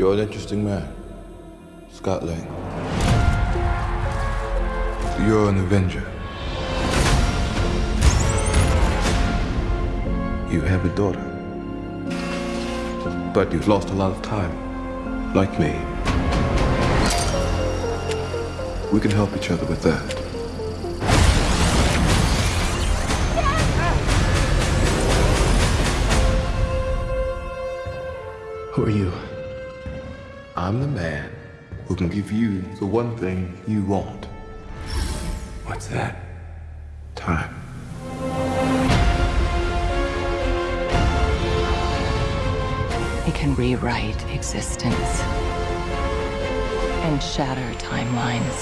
You're an interesting man. Scott Lang. You're an Avenger. You have a daughter. But you've lost a lot of time. Like me. We can help each other with that. Who are you? I'm the man who can give you the one thing you want. What's that? Time. It can rewrite existence and shatter timelines.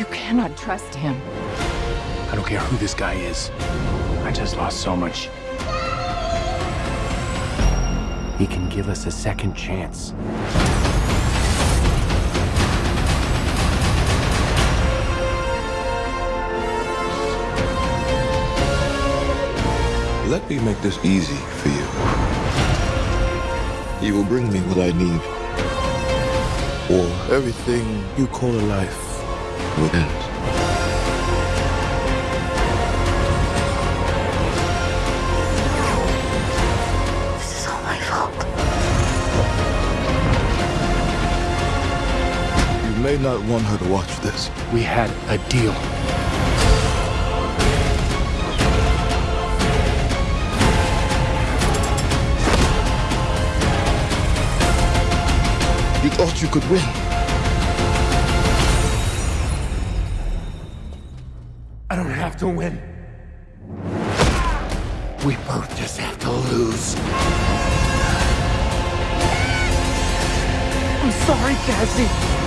You cannot trust him. I don't care who this guy is. I just lost so much. He can give us a second chance. Let me make this easy for you. You will bring me what I need. Or everything you call a life will end. May not want her to watch this. We had a deal. You thought you could win. I don't have to win. We both just have to lose. I'm sorry, Cassie.